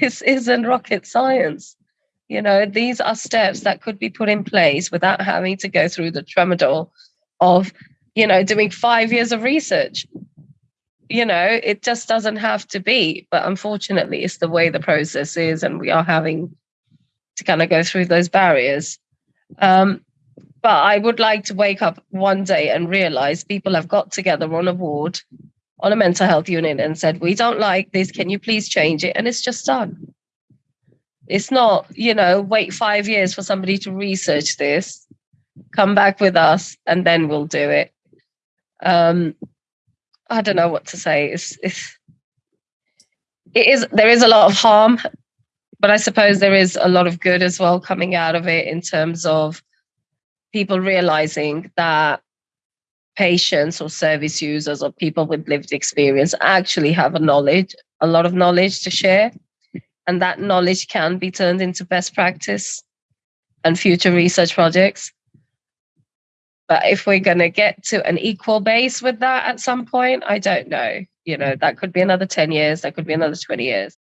this isn't rocket science. You know, these are steps that could be put in place without having to go through the tramadol of, you know, doing five years of research. You know, it just doesn't have to be. But unfortunately, it's the way the process is, and we are having to kind of go through those barriers. Um, but I would like to wake up one day and realize people have got together on a ward, on a mental health unit, and said, We don't like this. Can you please change it? And it's just done. It's not, you know, wait five years for somebody to research this, come back with us, and then we'll do it. Um, I don't know what to say. It's, it's it is there is a lot of harm, but I suppose there is a lot of good as well coming out of it in terms of people realizing that patients or service users or people with lived experience actually have a knowledge, a lot of knowledge to share. And that knowledge can be turned into best practice and future research projects. But if we're going to get to an equal base with that at some point, I don't know. You know, that could be another 10 years, that could be another 20 years.